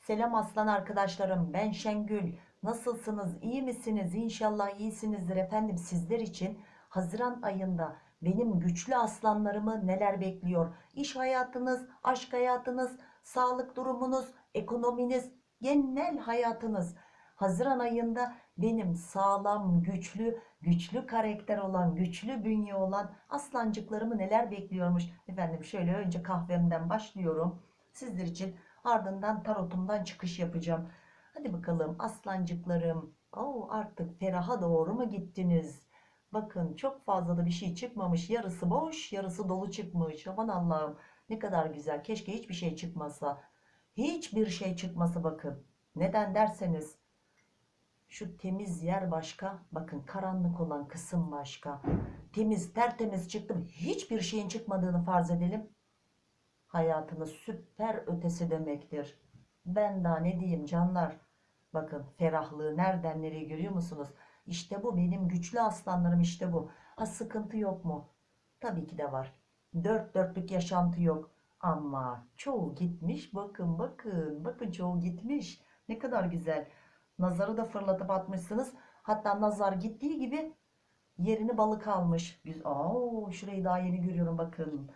Selam aslan arkadaşlarım. Ben Şengül. Nasılsınız? İyi misiniz? İnşallah iyisinizdir efendim. Sizler için Haziran ayında benim güçlü aslanlarımı neler bekliyor? İş hayatınız, aşk hayatınız, sağlık durumunuz, ekonominiz, genel hayatınız. Haziran ayında benim sağlam, güçlü, güçlü karakter olan, güçlü bünye olan aslancıklarımı neler bekliyormuş? Efendim şöyle önce kahvemden başlıyorum. Sizler için ardından tarotumdan çıkış yapacağım. Hadi bakalım aslancıklarım. Oo, artık feraha doğru mu gittiniz? Bakın çok fazla da bir şey çıkmamış. Yarısı boş, yarısı dolu çıkmış. Aman Allah'ım ne kadar güzel. Keşke hiçbir şey çıkmasa. Hiçbir şey çıkması bakın. Neden derseniz şu temiz yer başka. Bakın karanlık olan kısım başka. Temiz tertemiz çıktım. Hiçbir şeyin çıkmadığını farz edelim. Hayatınız süper ötesi demektir. Ben daha ne diyeyim canlar. Bakın ferahlığı nereden nereye görüyor musunuz? İşte bu benim güçlü aslanlarım işte bu. Ha sıkıntı yok mu? Tabii ki de var. Dört dörtlük yaşantı yok. Ama çoğu gitmiş. Bakın bakın. Bakın çoğu gitmiş. Ne kadar güzel. Nazarı da fırlatıp atmışsınız. Hatta nazar gittiği gibi yerini balık almış. Güzel. Oo, şurayı daha yeni görüyorum bakın.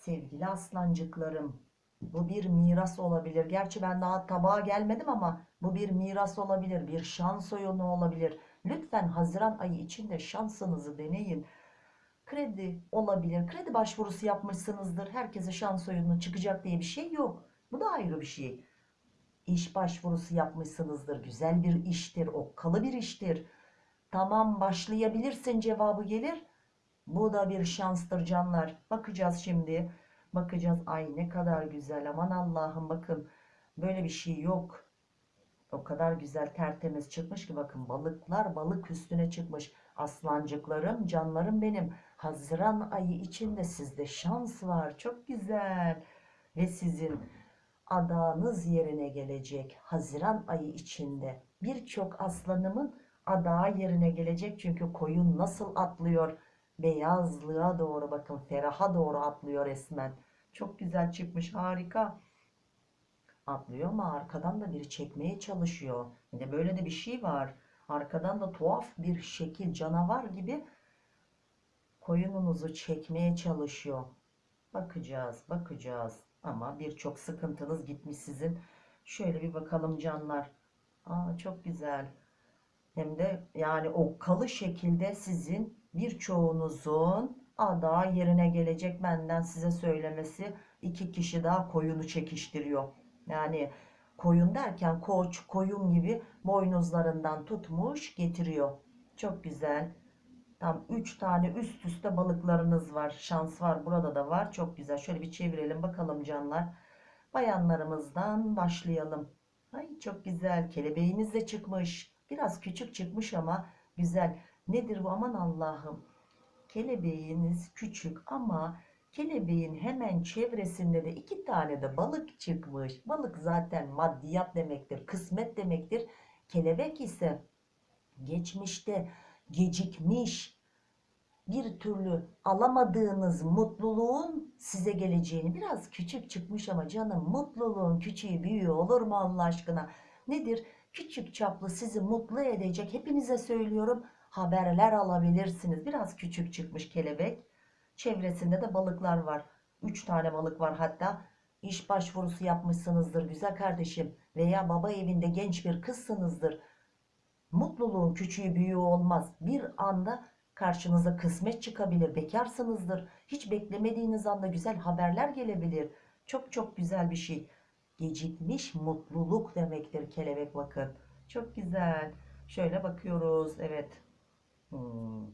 Sevgili aslancıklarım. Bu bir miras olabilir. Gerçi ben daha tabağa gelmedim ama bu bir miras olabilir. Bir şans oyunu olabilir. Lütfen Haziran ayı içinde şansınızı deneyin. Kredi olabilir. Kredi başvurusu yapmışsınızdır. Herkese şans oyunu çıkacak diye bir şey yok. Bu da ayrı bir şey. İş başvurusu yapmışsınızdır. Güzel bir iştir. Okkalı bir iştir. Tamam başlayabilirsin cevabı gelir. Bu da bir şanstır canlar. Bakacağız şimdi. Bakacağız. Ay ne kadar güzel. Aman Allah'ım bakın. Böyle bir şey yok. O kadar güzel tertemiz çıkmış ki bakın balıklar balık üstüne çıkmış. Aslancıklarım, canlarım benim. Haziran ayı içinde sizde şans var. Çok güzel. Ve sizin adağınız yerine gelecek. Haziran ayı içinde birçok aslanımın adağı yerine gelecek. Çünkü koyun nasıl atlıyor? Beyazlığa doğru bakın. Feraha doğru atlıyor resmen. Çok güzel çıkmış. Harika. Atlıyor ama arkadan da biri çekmeye çalışıyor. Bir de böyle de bir şey var. Arkadan da tuhaf bir şekil canavar gibi koyununuzu çekmeye çalışıyor. Bakacağız, bakacağız. Ama birçok sıkıntınız gitmiş sizin. Şöyle bir bakalım canlar. Aa, çok güzel. Hem de yani okkalı şekilde sizin birçoğunuzun ada yerine gelecek benden size söylemesi. iki kişi daha koyunu çekiştiriyor. Yani koyun derken koç, koyun gibi boynuzlarından tutmuş getiriyor. Çok güzel. Tam 3 tane üst üste balıklarınız var. Şans var. Burada da var. Çok güzel. Şöyle bir çevirelim bakalım canlar. Bayanlarımızdan başlayalım. Ay çok güzel. Kelebeğiniz de çıkmış. Biraz küçük çıkmış ama güzel. Nedir bu? Aman Allah'ım. Kelebeğiniz küçük ama kelebeğin hemen çevresinde de iki tane de balık çıkmış. Balık zaten maddiyat demektir. Kısmet demektir. Kelebek ise geçmişte gecikmiş bir türlü alamadığınız mutluluğun size geleceğini biraz küçük çıkmış ama canım mutluluğun küçüğü büyüğü olur mu Allah aşkına nedir küçük çaplı sizi mutlu edecek hepinize söylüyorum haberler alabilirsiniz biraz küçük çıkmış kelebek çevresinde de balıklar var 3 tane balık var hatta iş başvurusu yapmışsınızdır güzel kardeşim veya baba evinde genç bir kızsınızdır Mutluluğun küçüğü büyüğü olmaz. Bir anda karşınıza kısmet çıkabilir. Bekarsınızdır. Hiç beklemediğiniz anda güzel haberler gelebilir. Çok çok güzel bir şey. Gecikmiş mutluluk demektir kelebek bakın. Çok güzel. Şöyle bakıyoruz. Evet. Hmm.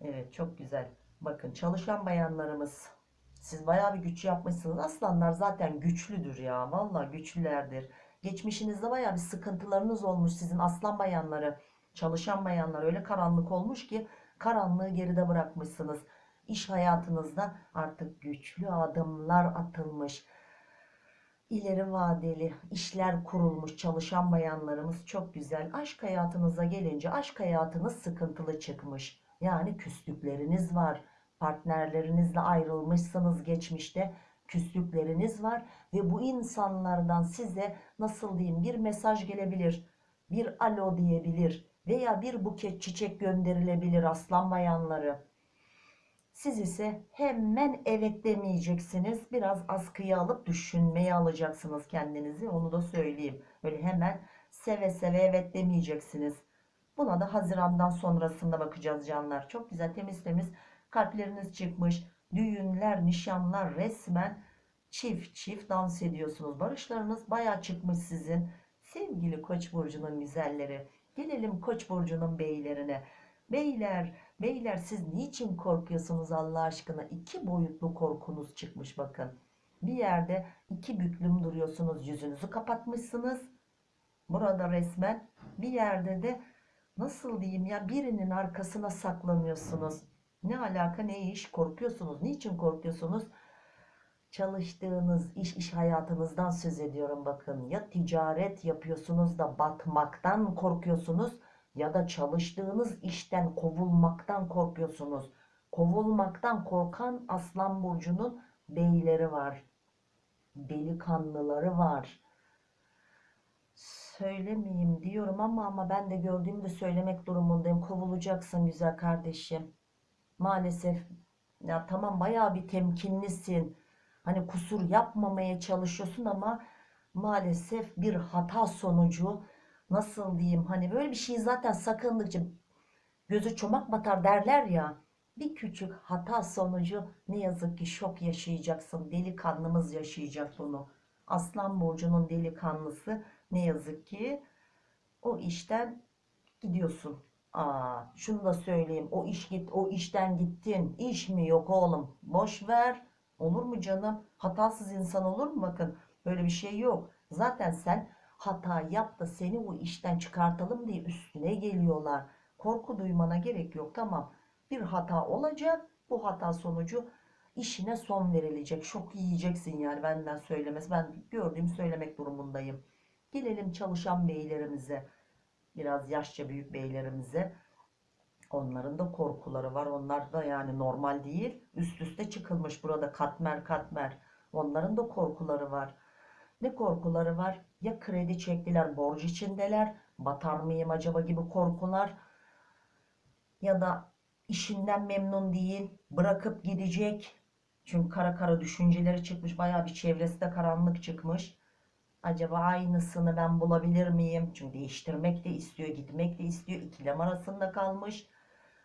Evet çok güzel. Bakın çalışan bayanlarımız. Siz bayağı bir güç yapmışsınız. Aslanlar zaten güçlüdür ya. Vallahi güçlülerdir. Geçmişinizde baya bir sıkıntılarınız olmuş sizin aslan bayanları, çalışan bayanlar öyle karanlık olmuş ki karanlığı geride bırakmışsınız. İş hayatınızda artık güçlü adımlar atılmış. İleri vadeli işler kurulmuş çalışan bayanlarımız çok güzel. Aşk hayatınıza gelince aşk hayatınız sıkıntılı çıkmış. Yani küslükleriniz var. Partnerlerinizle ayrılmışsınız geçmişte küslükleriniz var ve bu insanlardan size nasıl diyeyim bir mesaj gelebilir, bir alo diyebilir veya bir buket çiçek gönderilebilir aslan bayanları. Siz ise hemen evet demeyeceksiniz. Biraz askıya alıp düşünmeye alacaksınız kendinizi. Onu da söyleyeyim. Öyle hemen seve seve evet demeyeceksiniz. Buna da Haziran'dan sonrasında bakacağız canlar. Çok güzel temiz temiz kalpleriniz çıkmış. Düğünler, nişanlar resmen çift çift dans ediyorsunuz. Barışlarınız baya çıkmış sizin. Sevgili Koç burcunun güzelleri. Gelelim Koç burcunun beylerine. Beyler, beyler siz niçin korkuyorsunuz Allah aşkına? İki boyutlu korkunuz çıkmış bakın. Bir yerde iki büklüm duruyorsunuz. Yüzünüzü kapatmışsınız. Burada resmen bir yerde de nasıl diyeyim ya birinin arkasına saklanıyorsunuz. Ne alaka ne iş korkuyorsunuz. Niçin korkuyorsunuz? Çalıştığınız iş iş hayatınızdan söz ediyorum bakın. Ya ticaret yapıyorsunuz da batmaktan korkuyorsunuz ya da çalıştığınız işten kovulmaktan korkuyorsunuz. Kovulmaktan korkan Aslan burcunun beyleri var. Delikanlıları var. Söylemeyeyim diyorum ama ama ben de gördüğümü de söylemek durumundayım. Kovulacaksın güzel kardeşim. Maalesef ya tamam bayağı bir temkinlisin. Hani kusur yapmamaya çalışıyorsun ama maalesef bir hata sonucu nasıl diyeyim hani böyle bir şey zaten sakındıkça gözü çomak batar derler ya. Bir küçük hata sonucu ne yazık ki şok yaşayacaksın. Delikanlımız yaşayacak bunu. Aslan burcunun delikanlısı ne yazık ki o işten gidiyorsun. Aa, şunu da söyleyeyim. O iş git, o işten gittin. İş mi yok oğlum? Boş ver. Olur mu canım? Hatasız insan olur mu? Bakın böyle bir şey yok. Zaten sen hata yap da seni o işten çıkartalım diye üstüne geliyorlar. Korku duymana gerek yok. Tamam. Bir hata olacak. Bu hata sonucu işine son verilecek. Şok yiyeceksin yani benden söylemez. Ben gördüğüm söylemek durumundayım. Gelelim çalışan beylerimize. Biraz yaşça büyük beylerimize. Onların da korkuları var. Onlar da yani normal değil. Üst üste çıkılmış burada katmer katmer. Onların da korkuları var. Ne korkuları var? Ya kredi çektiler, borç içindeler, batar mıyım acaba gibi korkular. Ya da işinden memnun değil, bırakıp gidecek. Çünkü kara kara düşünceleri çıkmış, bayağı bir çevresi de karanlık çıkmış. Acaba aynısını ben bulabilir miyim? Çünkü değiştirmek de istiyor, gitmek de istiyor. İkilem arasında kalmış.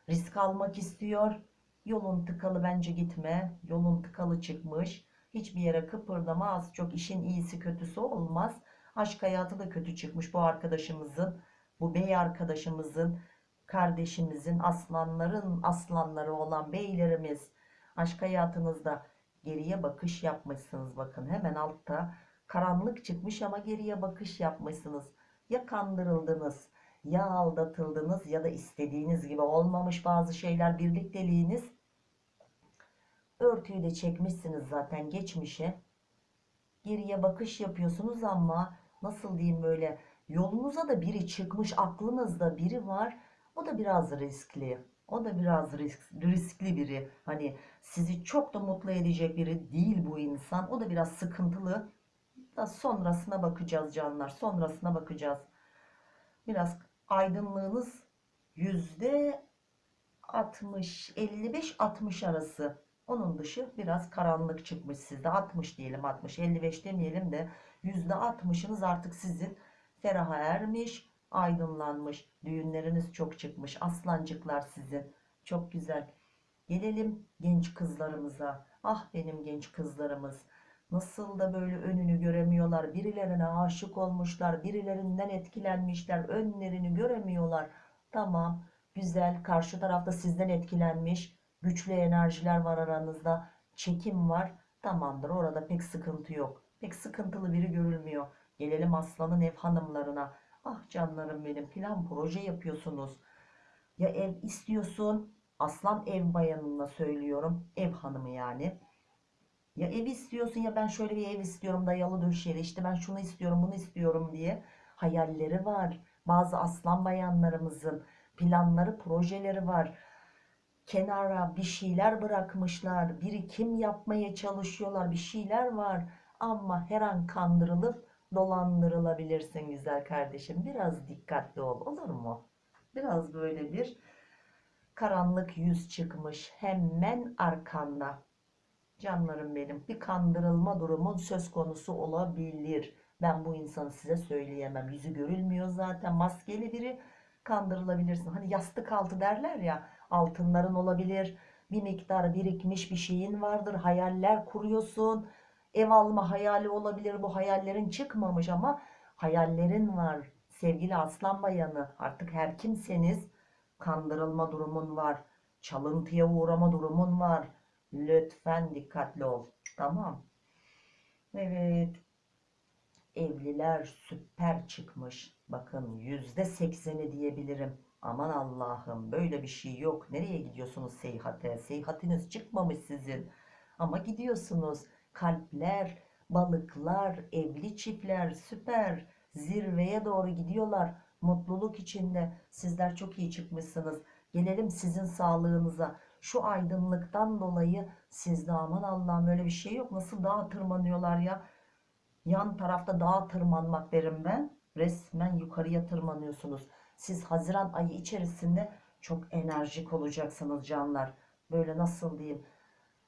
Risk almak istiyor. Yolun tıkalı bence gitme. Yolun tıkalı çıkmış. Hiçbir yere kıpırdama az çok işin iyisi kötüsü olmaz. Aşk hayatı da kötü çıkmış bu arkadaşımızın. Bu bey arkadaşımızın, kardeşimizin, aslanların aslanları olan beylerimiz. Aşk hayatınızda geriye bakış yapmışsınız bakın. Hemen altta karanlık çıkmış ama geriye bakış yapmışsınız. Ya kandırıldınız, ya aldatıldınız ya da istediğiniz gibi olmamış bazı şeyler birlikteliğiniz. Örtüyü de çekmişsiniz zaten geçmişe. Geriye bakış yapıyorsunuz ama nasıl diyeyim böyle yolunuza da biri çıkmış aklınızda biri var. O da biraz riskli. O da biraz risk, riskli biri. Hani sizi çok da mutlu edecek biri değil bu insan. O da biraz sıkıntılı. Da sonrasına bakacağız canlar. Sonrasına bakacağız. Biraz aydınlığınız yüzde 60, 55-60 arası. Onun dışı biraz karanlık çıkmış sizde. 60 diyelim 60, 55 demeyelim de yüzde 60'ınız artık sizin feraha ermiş, aydınlanmış. Düğünleriniz çok çıkmış. Aslancıklar sizin. Çok güzel. Gelelim genç kızlarımıza. Ah benim genç kızlarımız. Nasıl da böyle önünü göremiyorlar. Birilerine aşık olmuşlar. Birilerinden etkilenmişler. Önlerini göremiyorlar. Tamam. Güzel. Karşı tarafta sizden etkilenmiş. Güçlü enerjiler var aranızda. Çekim var. Tamamdır. Orada pek sıkıntı yok. Pek sıkıntılı biri görülmüyor. Gelelim aslanın ev hanımlarına. Ah canlarım benim. Plan proje yapıyorsunuz. Ya ev istiyorsun. Aslan ev bayanına söylüyorum. Ev hanımı yani. Ya ev istiyorsun ya ben şöyle bir ev istiyorum dayalı döşeli işte ben şunu istiyorum bunu istiyorum diye hayalleri var. Bazı aslan bayanlarımızın planları projeleri var. Kenara bir şeyler bırakmışlar, birikim yapmaya çalışıyorlar, bir şeyler var ama her an kandırılıp dolandırılabilirsin güzel kardeşim. Biraz dikkatli ol, olur mu? Biraz böyle bir karanlık yüz çıkmış hemen arkanda. Canlarım benim, bir kandırılma durumun söz konusu olabilir. Ben bu insanı size söyleyemem. Yüzü görülmüyor zaten. Maskeli biri kandırılabilirsin. Hani yastık altı derler ya altınların olabilir. Bir miktar birikmiş bir şeyin vardır. Hayaller kuruyorsun. Ev alma hayali olabilir. Bu hayallerin çıkmamış ama hayallerin var. Sevgili aslan bayanı artık her kimseniz kandırılma durumun var. Çalıntıya uğrama durumun var. Lütfen dikkatli ol. Tamam. Evet. Evliler süper çıkmış. Bakın yüzde sekseni diyebilirim. Aman Allah'ım böyle bir şey yok. Nereye gidiyorsunuz seyahate? Seyahatiniz çıkmamış sizin. Ama gidiyorsunuz. Kalpler, balıklar, evli çiftler süper. Zirveye doğru gidiyorlar. Mutluluk içinde. Sizler çok iyi çıkmışsınız. Gelelim sizin sağlığınıza. Şu aydınlıktan dolayı sizde aman Allah'ım öyle bir şey yok. Nasıl dağa tırmanıyorlar ya. Yan tarafta dağa tırmanmak derim ben. Resmen yukarıya tırmanıyorsunuz. Siz Haziran ayı içerisinde çok enerjik olacaksınız canlar. Böyle nasıl diyeyim?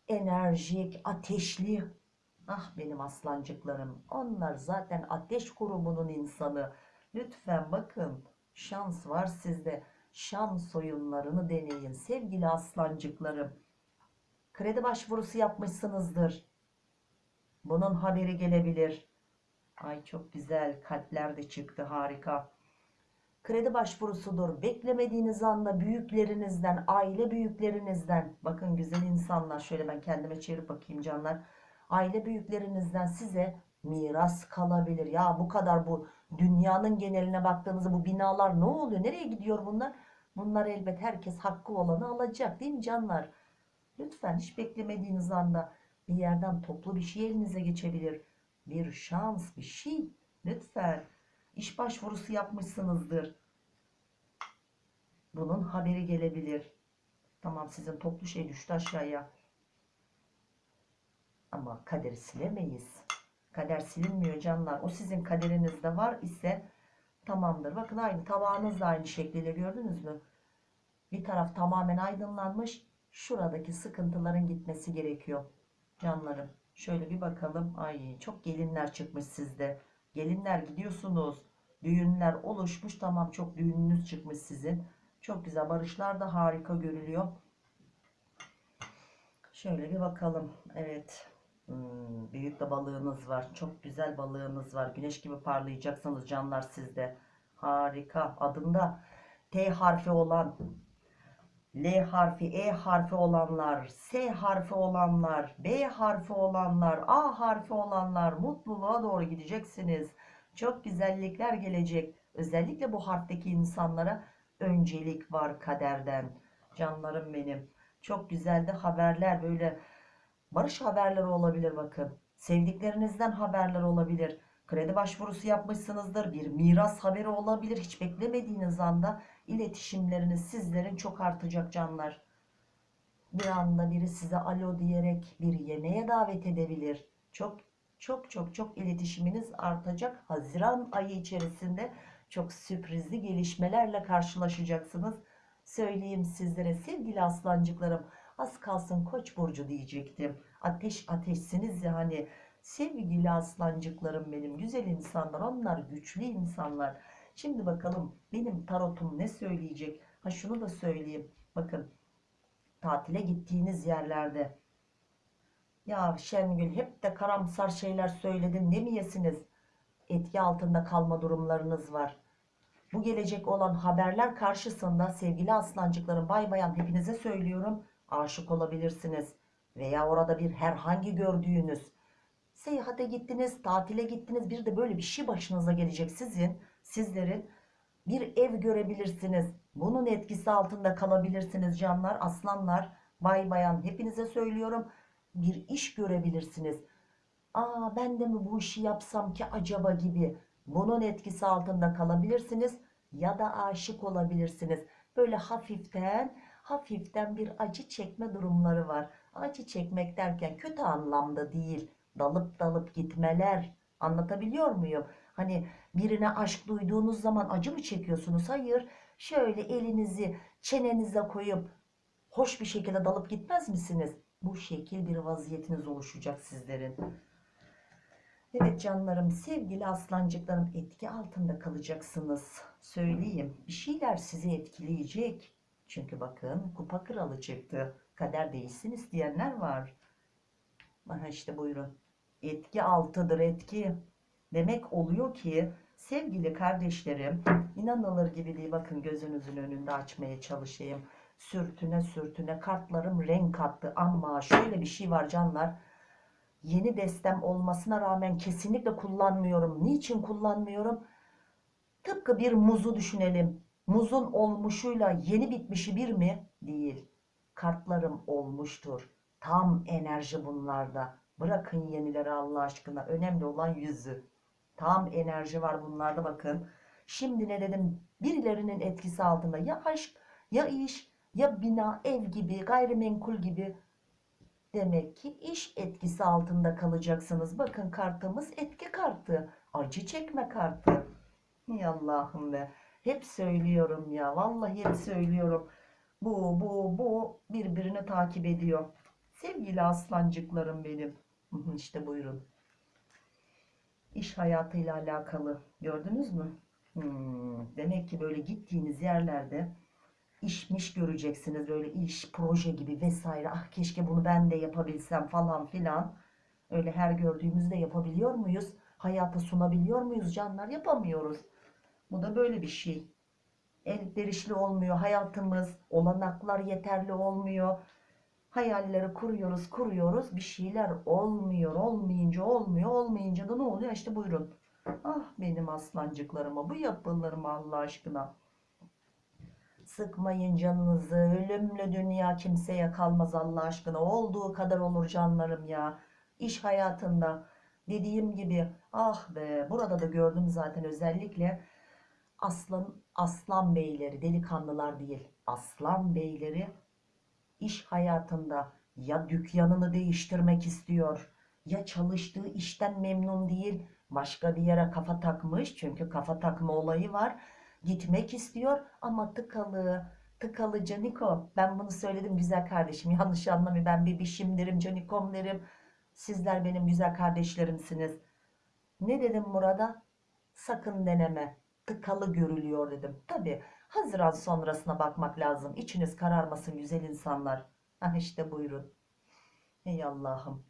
Enerjik, ateşli. Ah benim aslancıklarım. Onlar zaten ateş grubunun insanı. Lütfen bakın. Şans var sizde. Şans oyunlarını deneyin sevgili aslancıklarım. Kredi başvurusu yapmışsınızdır. Bunun haberi gelebilir. Ay çok güzel kalpler de çıktı harika. Kredi başvurusudur. Beklemediğiniz anda büyüklerinizden, aile büyüklerinizden, bakın güzel insanlar şöyle ben kendime çevirip bakayım canlar. Aile büyüklerinizden size miras kalabilir. Ya bu kadar bu dünyanın geneline baktığınızda bu binalar ne oluyor? Nereye gidiyor bunlar? Bunlar elbet herkes hakkı olanı alacak değil mi canlar? Lütfen hiç beklemediğiniz anda bir yerden toplu bir şey elinize geçebilir. Bir şans, bir şey. Lütfen. İş başvurusu yapmışsınızdır. Bunun haberi gelebilir. Tamam sizin toplu şey düştü aşağıya. Ama kaderi silemeyiz. Kader silinmiyor canlar. O sizin kaderinizde var ise tamamdır. Bakın aynı tabağınız da aynı şekliyle gördünüz mü? Bir taraf tamamen aydınlanmış. Şuradaki sıkıntıların gitmesi gerekiyor. Canlarım. Şöyle bir bakalım. Ay çok gelinler çıkmış sizde. Gelinler gidiyorsunuz. Düğünler oluşmuş. Tamam çok düğününüz çıkmış sizin. Çok güzel. Barışlar da harika görülüyor. Şöyle bir bakalım. Evet. Hmm, büyük de balığınız var. Çok güzel balığınız var. Güneş gibi parlayacaksınız canlar sizde. Harika. Adında T harfi olan L harfi, E harfi olanlar, S harfi olanlar, B harfi olanlar, A harfi olanlar mutluluğa doğru gideceksiniz. Çok güzellikler gelecek. Özellikle bu harfteki insanlara öncelik var kaderden. Canlarım benim. Çok güzel de haberler böyle barış haberleri olabilir bakın. Sevdiklerinizden haberler olabilir. Kredi başvurusu yapmışsınızdır. Bir miras haberi olabilir. Hiç beklemediğiniz anda iletişimleriniz sizlerin çok artacak canlar. Bir anda biri size alo diyerek bir yemeğe davet edebilir. Çok çok çok çok iletişiminiz artacak. Haziran ayı içerisinde çok sürprizli gelişmelerle karşılaşacaksınız. Söyleyeyim sizlere sevgili aslancıklarım. Az kalsın koç burcu diyecektim. Ateş ateşsiniz ya hani sevgili aslancıklarım benim güzel insanlar onlar güçlü insanlar. Şimdi bakalım benim tarotum ne söyleyecek? Ha şunu da söyleyeyim. Bakın tatile gittiğiniz yerlerde ya Şengül hep de karamsar şeyler söyledin ne mi yesiniz? Etki altında kalma durumlarınız var. Bu gelecek olan haberler karşısında sevgili aslancıklarım bay bayan hepinize söylüyorum aşık olabilirsiniz. Veya orada bir herhangi gördüğünüz seyahate gittiniz, tatile gittiniz bir de böyle bir şey başınıza gelecek sizin, sizlerin bir ev görebilirsiniz. Bunun etkisi altında kalabilirsiniz canlar, aslanlar, bay bayan hepinize söylüyorum. Bir iş görebilirsiniz. Aa ben de mi bu işi yapsam ki acaba gibi. Bunun etkisi altında kalabilirsiniz ya da aşık olabilirsiniz. Böyle hafiften hafiften bir acı çekme durumları var. Acı çekmek derken kötü anlamda değil. Dalıp dalıp gitmeler. Anlatabiliyor muyum? Hani birine aşk duyduğunuz zaman acı mı çekiyorsunuz? Hayır. Şöyle elinizi çenenize koyup hoş bir şekilde dalıp gitmez misiniz? Bu şekil bir vaziyetiniz oluşacak sizlerin. Evet canlarım, sevgili aslancıklarım etki altında kalacaksınız. Söyleyeyim, bir şeyler sizi etkileyecek. Çünkü bakın kupa kralı çıktı. Kader değilsin isteyenler var. Aha işte buyurun. Etki altıdır etki. Demek oluyor ki sevgili kardeşlerim inanılır gibi değil bakın gözünüzün önünde açmaya çalışayım. Sürtüne sürtüne kartlarım renk kattı ama şöyle bir şey var canlar. Yeni destem olmasına rağmen kesinlikle kullanmıyorum. Niçin kullanmıyorum? Tıpkı bir muzu düşünelim. Muzun olmuşuyla yeni bitmişi bir mi? Değil. Kartlarım olmuştur. Tam enerji bunlarda. Bırakın yenileri Allah aşkına. Önemli olan yüzü. Tam enerji var bunlarda bakın. Şimdi ne dedim? Birilerinin etkisi altında ya aşk ya iş ya bina ev gibi gayrimenkul gibi Demek ki iş etkisi altında kalacaksınız. Bakın kartımız etki kartı. Acı çekme kartı. Ey Allah'ım be. Hep söylüyorum ya. Vallahi hep söylüyorum. Bu bu bu birbirini takip ediyor. Sevgili aslancıklarım benim. İşte buyurun. İş hayatıyla alakalı. Gördünüz mü? Hmm, demek ki böyle gittiğiniz yerlerde işmiş göreceksiniz. Böyle iş, proje gibi vesaire. Ah keşke bunu ben de yapabilsem falan filan. Öyle her gördüğümüzde yapabiliyor muyuz? Hayata sunabiliyor muyuz canlar? Yapamıyoruz. Bu da böyle bir şey. Elverişli olmuyor hayatımız. Olanaklar yeterli olmuyor. Hayalleri kuruyoruz, kuruyoruz. Bir şeyler olmuyor. Olmayınca olmuyor. Olmayınca da ne oluyor? İşte buyurun. Ah benim aslancıklarıma. Bu yapılarıma Allah aşkına. Sıkmayın canınızı. Ölümlü dünya kimseye kalmaz Allah aşkına. Olduğu kadar olur canlarım ya. İş hayatında dediğim gibi ah be burada da gördüm zaten özellikle aslan aslan beyleri delikanlılar değil aslan beyleri iş hayatında ya dükkanını değiştirmek istiyor ya çalıştığı işten memnun değil başka bir yere kafa takmış çünkü kafa takma olayı var gitmek istiyor. Ama tıkalı tıkalı Caniko ben bunu söyledim güzel kardeşim yanlış anlamayın ben bebişim derim Canikom derim sizler benim güzel kardeşlerimsiniz. Ne dedim Murat'a? Sakın deneme tıkalı görülüyor dedim. Tabi Haziran sonrasına bakmak lazım içiniz kararmasın güzel insanlar ah işte buyurun ey Allah'ım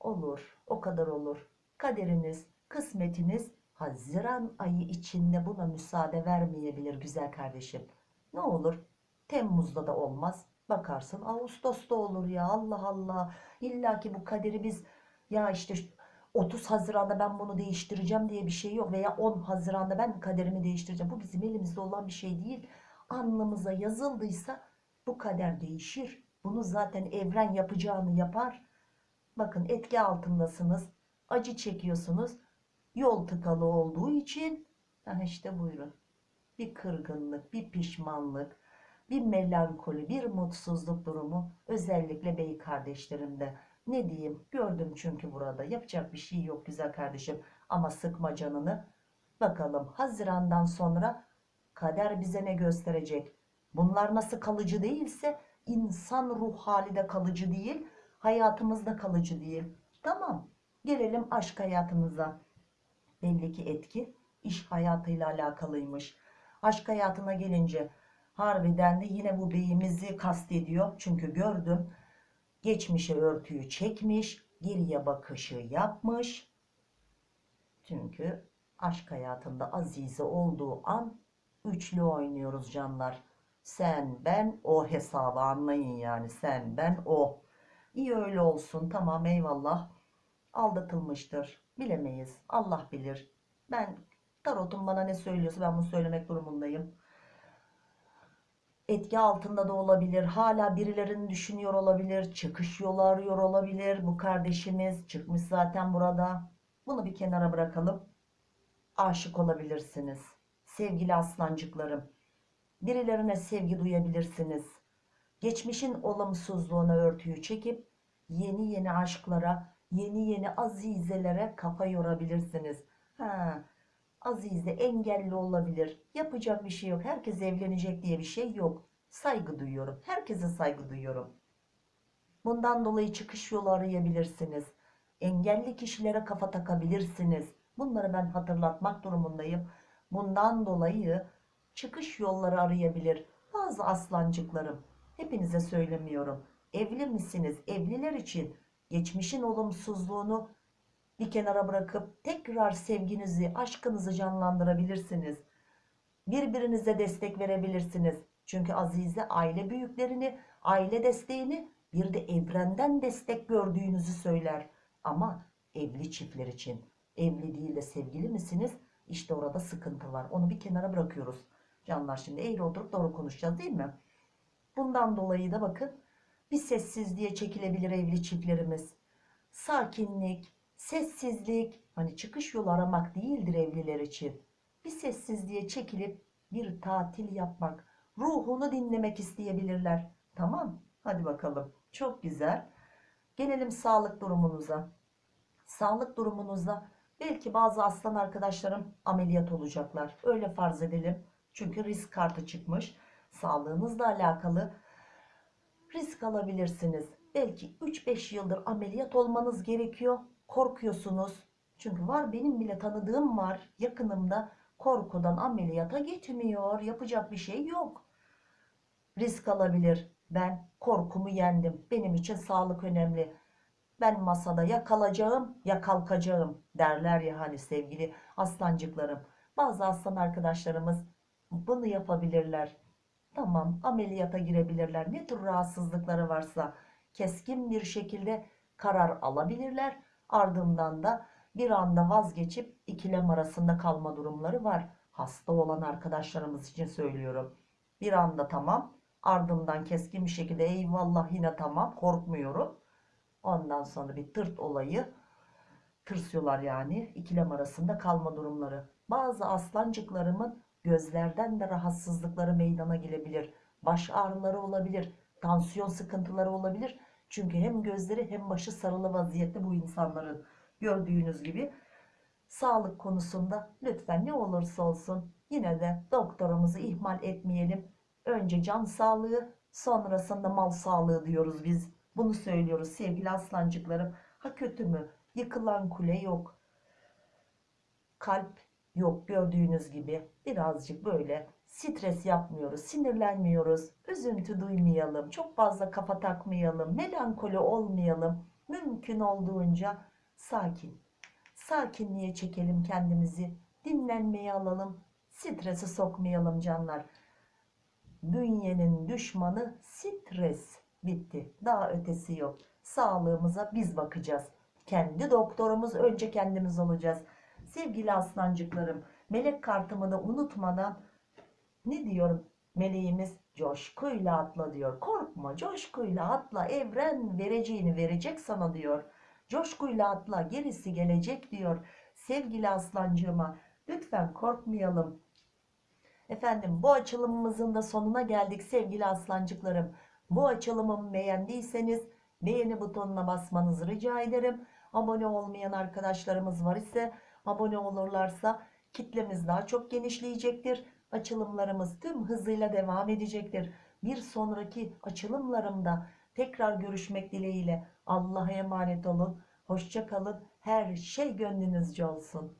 olur o kadar olur kaderiniz kısmetiniz Haziran ayı içinde buna müsaade vermeyebilir güzel kardeşim. Ne olur? Temmuz'da da olmaz. Bakarsın Ağustos'ta olur ya Allah Allah. İlla ki bu kaderi biz ya işte 30 Haziran'da ben bunu değiştireceğim diye bir şey yok. Veya 10 Haziran'da ben kaderimi değiştireceğim. Bu bizim elimizde olan bir şey değil. Alnımıza yazıldıysa bu kader değişir. Bunu zaten evren yapacağını yapar. Bakın etki altındasınız. Acı çekiyorsunuz yol tıkalı olduğu için ha işte buyurun bir kırgınlık bir pişmanlık bir melankoli bir mutsuzluk durumu özellikle bey kardeşlerimde ne diyeyim? Gördüm çünkü burada. Yapacak bir şey yok güzel kardeşim. Ama sıkma canını. Bakalım Haziran'dan sonra kader bize ne gösterecek? Bunlar nasıl kalıcı değilse insan ruh hali de kalıcı değil hayatımızda kalıcı değil. Tamam gelelim aşk hayatımıza. Belli ki etki iş hayatıyla alakalıymış. Aşk hayatına gelince harbiden de yine bu beyimizi kastediyor. Çünkü gördüm geçmişe örtüyü çekmiş, geriye bakışı yapmış. Çünkü aşk hayatında Azize olduğu an üçlü oynuyoruz canlar. Sen, ben, o hesabı anlayın yani. Sen, ben, o. İyi öyle olsun. Tamam eyvallah. Aldatılmıştır. Bilemeyiz. Allah bilir. Ben tarotum bana ne söylüyorsa ben bunu söylemek durumundayım. Etki altında da olabilir. Hala birilerini düşünüyor olabilir. Çıkış yolu arıyor olabilir. Bu kardeşimiz çıkmış zaten burada. Bunu bir kenara bırakalım. Aşık olabilirsiniz. Sevgili aslancıklarım. Birilerine sevgi duyabilirsiniz. geçmişin olumsuzluğuna örtüyü çekip yeni yeni aşklara, yeni yeni azizelere kafa yorabilirsiniz. Ha, azize engelli olabilir. Yapacak bir şey yok. Herkes evlenecek diye bir şey yok. Saygı duyuyorum. Herkese saygı duyuyorum. Bundan dolayı çıkış yolu arayabilirsiniz. Engelli kişilere kafa takabilirsiniz. Bunları ben hatırlatmak durumundayım. Bundan dolayı çıkış yolları arayabilir. Bazı aslancıklarım, hepinize söylemiyorum. Evli misiniz? Evliler için geçmişin olumsuzluğunu bir kenara bırakıp tekrar sevginizi, aşkınızı canlandırabilirsiniz. Birbirinize destek verebilirsiniz. Çünkü Azize aile büyüklerini, aile desteğini bir de evrenden destek gördüğünüzü söyler. Ama evli çiftler için evli değil de sevgili misiniz? İşte orada sıkıntı var. Onu bir kenara bırakıyoruz. Canlar şimdi eğri oturup doğru konuşacağız değil mi? Bundan dolayı da bakın bir sessizliğe çekilebilir evli çiftlerimiz. Sakinlik, sessizlik, hani çıkış yolu aramak değildir evliler için. Bir sessizliğe çekilip bir tatil yapmak, ruhunu dinlemek isteyebilirler. Tamam, hadi bakalım. Çok güzel. Gelelim sağlık durumunuza. Sağlık durumunuzda belki bazı aslan arkadaşlarım ameliyat olacaklar. Öyle farz edelim. Çünkü risk kartı çıkmış. Sağlığınızla alakalı risk alabilirsiniz. Belki 3-5 yıldır ameliyat olmanız gerekiyor. Korkuyorsunuz. Çünkü var benim bile tanıdığım var yakınımda korkudan ameliyata gitmiyor. Yapacak bir şey yok. Risk alabilir. Ben korkumu yendim. Benim için sağlık önemli. Ben masada ya kalacağım ya kalkacağım derler ya hani sevgili aslancıklarım. Bazı aslan arkadaşlarımız bunu yapabilirler. Tamam ameliyata girebilirler. Ne tür rahatsızlıkları varsa keskin bir şekilde karar alabilirler. Ardından da bir anda vazgeçip ikilem arasında kalma durumları var. Hasta olan arkadaşlarımız için söylüyorum. Bir anda tamam ardından keskin bir şekilde eyvallah yine tamam korkmuyorum. Ondan sonra bir tırt olayı tırsıyorlar yani ikilem arasında kalma durumları. Bazı aslancıklarımın gözlerden de rahatsızlıkları meydana gelebilir. Baş ağrıları olabilir. Tansiyon sıkıntıları olabilir. Çünkü hem gözleri hem başı sarılı vaziyette bu insanların gördüğünüz gibi sağlık konusunda lütfen ne olursa olsun yine de doktorumuzu ihmal etmeyelim. Önce can sağlığı sonrasında mal sağlığı diyoruz biz. Bunu söylüyoruz sevgili aslancıklarım. Ha kötü mü? Yıkılan kule yok. Kalp yok gördüğünüz gibi. Birazcık böyle stres yapmıyoruz, sinirlenmiyoruz, üzüntü duymayalım, çok fazla kafa takmayalım, melankoli olmayalım. Mümkün olduğunca sakin. Sakinliğe çekelim kendimizi, dinlenmeye alalım, stresi sokmayalım canlar. Bünyenin düşmanı stres. Bitti. Daha ötesi yok. Sağlığımıza biz bakacağız. Kendi doktorumuz önce kendimiz olacağız. Sevgili aslancıklarım, melek kartımı da unutmadan ne diyorum? Meleğimiz coşkuyla atla diyor. Korkma coşkuyla atla evren vereceğini verecek sana diyor. Coşkuyla atla gerisi gelecek diyor. Sevgili aslancığıma lütfen korkmayalım. Efendim bu açılımımızın da sonuna geldik sevgili aslancıklarım. Bu açılımımı beğendiyseniz beğeni butonuna basmanızı rica ederim. Abone olmayan arkadaşlarımız var ise abone olurlarsa kitlemiz daha çok genişleyecektir. Açılımlarımız tüm hızıyla devam edecektir. Bir sonraki açılımlarımda tekrar görüşmek dileğiyle Allah'a emanet olun. Hoşça kalın. Her şey gönlünüzce olsun.